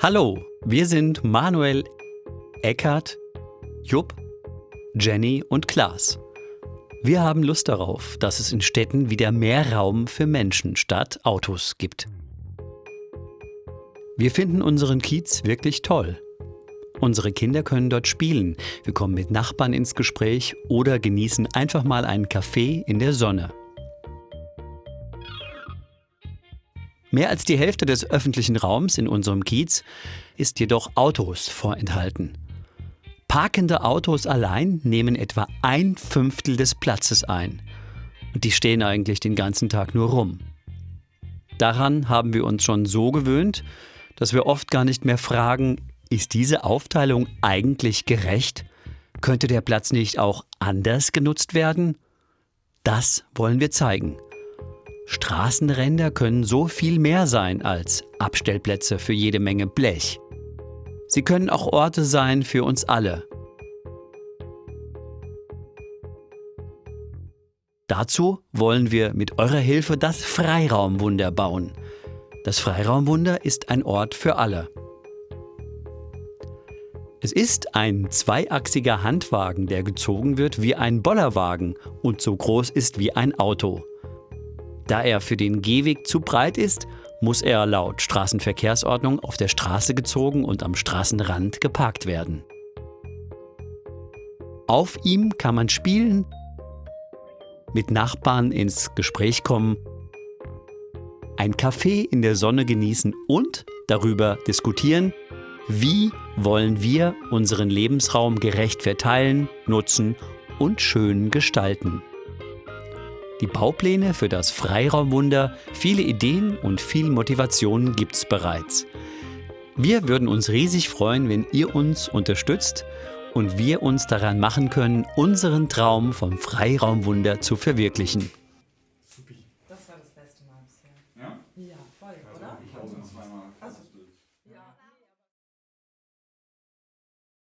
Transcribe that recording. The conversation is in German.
Hallo, wir sind Manuel, Eckart, Jupp, Jenny und Klaas. Wir haben Lust darauf, dass es in Städten wieder mehr Raum für Menschen statt Autos gibt. Wir finden unseren Kiez wirklich toll. Unsere Kinder können dort spielen, wir kommen mit Nachbarn ins Gespräch oder genießen einfach mal einen Kaffee in der Sonne. Mehr als die Hälfte des öffentlichen Raums in unserem Kiez ist jedoch Autos vorenthalten. Parkende Autos allein nehmen etwa ein Fünftel des Platzes ein. Und die stehen eigentlich den ganzen Tag nur rum. Daran haben wir uns schon so gewöhnt, dass wir oft gar nicht mehr fragen, ist diese Aufteilung eigentlich gerecht? Könnte der Platz nicht auch anders genutzt werden? Das wollen wir zeigen. Straßenränder können so viel mehr sein als Abstellplätze für jede Menge Blech. Sie können auch Orte sein für uns alle. Dazu wollen wir mit eurer Hilfe das Freiraumwunder bauen. Das Freiraumwunder ist ein Ort für alle. Es ist ein zweiachsiger Handwagen, der gezogen wird wie ein Bollerwagen und so groß ist wie ein Auto. Da er für den Gehweg zu breit ist, muss er laut Straßenverkehrsordnung auf der Straße gezogen und am Straßenrand geparkt werden. Auf ihm kann man spielen, mit Nachbarn ins Gespräch kommen, ein Kaffee in der Sonne genießen und darüber diskutieren, wie wollen wir unseren Lebensraum gerecht verteilen, nutzen und schön gestalten die Baupläne für das Freiraumwunder, viele Ideen und viel Motivation gibt's bereits. Wir würden uns riesig freuen, wenn ihr uns unterstützt und wir uns daran machen können, unseren Traum vom Freiraumwunder zu verwirklichen. Das war das beste Mal bisher. Ja? Ja, voll, oder? Ich auch zweimal. Also, ja.